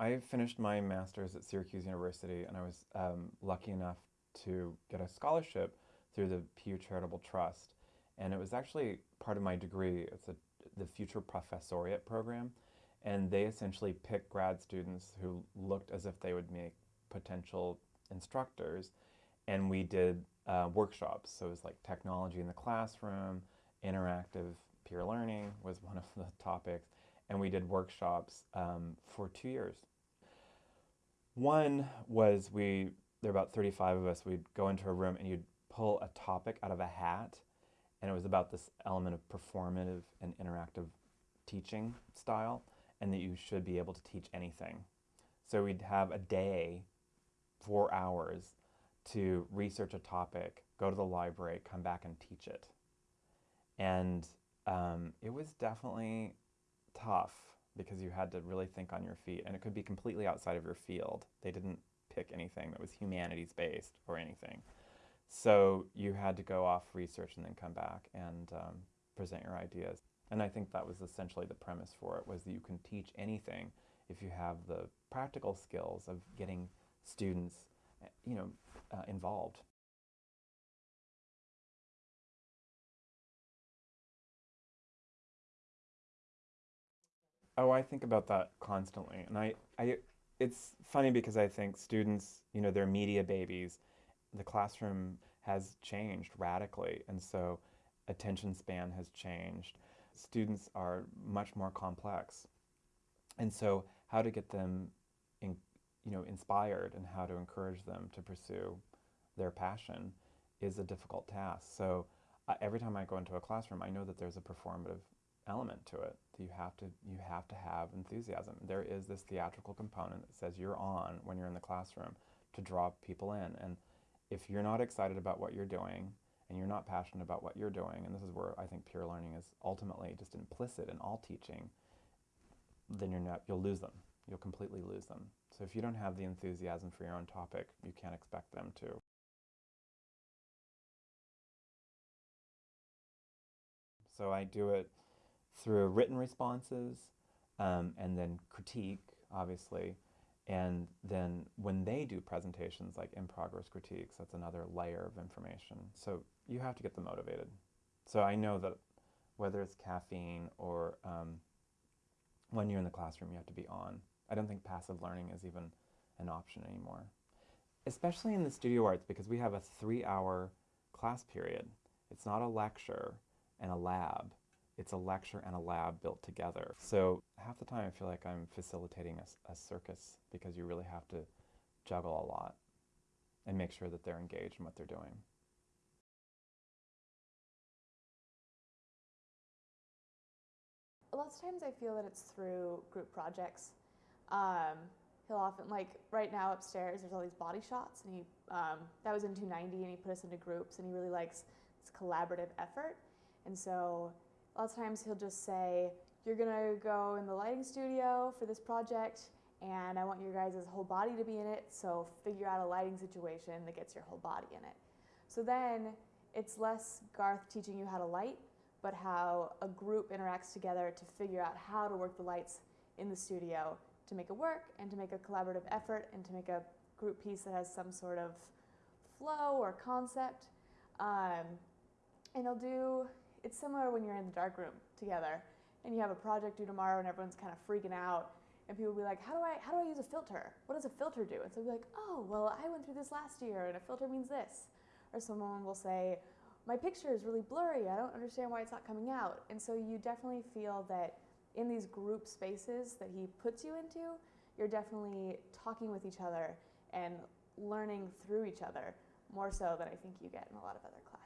I finished my master's at Syracuse University and I was um, lucky enough to get a scholarship through the Pew Charitable Trust. And it was actually part of my degree. It's a, the Future Professoriate program. And they essentially pick grad students who looked as if they would make potential instructors. And we did uh, workshops. So it was like technology in the classroom, interactive peer learning was one of the topics. And we did workshops um, for two years. One was we, there were about 35 of us, we'd go into a room and you'd pull a topic out of a hat. And it was about this element of performative and interactive teaching style, and that you should be able to teach anything. So we'd have a day, four hours, to research a topic, go to the library, come back and teach it. And um, it was definitely tough because you had to really think on your feet and it could be completely outside of your field. They didn't pick anything that was humanities based or anything. So you had to go off research and then come back and um, present your ideas. And I think that was essentially the premise for it was that you can teach anything if you have the practical skills of getting students you know, uh, involved. Oh, I think about that constantly. And I, I, it's funny because I think students, you know, they're media babies. The classroom has changed radically. And so attention span has changed. Students are much more complex. And so how to get them in, you know, inspired and how to encourage them to pursue their passion is a difficult task. So uh, every time I go into a classroom, I know that there's a performative element to it. You have to you have to have enthusiasm. There is this theatrical component that says you're on when you're in the classroom to draw people in. And if you're not excited about what you're doing and you're not passionate about what you're doing, and this is where I think peer learning is ultimately just implicit in all teaching, then you're not you'll lose them. You'll completely lose them. So if you don't have the enthusiasm for your own topic, you can't expect them to. So I do it through written responses um, and then critique, obviously. And then when they do presentations like in progress critiques, that's another layer of information. So you have to get them motivated. So I know that whether it's caffeine or um, when you're in the classroom, you have to be on. I don't think passive learning is even an option anymore. Especially in the studio arts because we have a three hour class period. It's not a lecture and a lab it's a lecture and a lab built together. So half the time I feel like I'm facilitating a, a, circus because you really have to juggle a lot and make sure that they're engaged in what they're doing. Lots of times I feel that it's through group projects. Um, he'll often, like right now upstairs, there's all these body shots, and he, um, that was in 290, and he put us into groups, and he really likes this collaborative effort. And so lots of times he'll just say, you're gonna go in the lighting studio for this project and I want your guys' whole body to be in it, so figure out a lighting situation that gets your whole body in it. So then it's less Garth teaching you how to light, but how a group interacts together to figure out how to work the lights in the studio to make it work and to make a collaborative effort and to make a group piece that has some sort of flow or concept. Um, and he'll do it's similar when you're in the dark room together and you have a project due tomorrow and everyone's kind of freaking out and people will be like, how do I how do I use a filter? What does a filter do? And so we'll be like, oh, well, I went through this last year and a filter means this. Or someone will say, my picture is really blurry. I don't understand why it's not coming out. And so you definitely feel that in these group spaces that he puts you into, you're definitely talking with each other and learning through each other more so than I think you get in a lot of other classes.